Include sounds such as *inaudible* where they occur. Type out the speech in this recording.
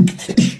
you *laughs*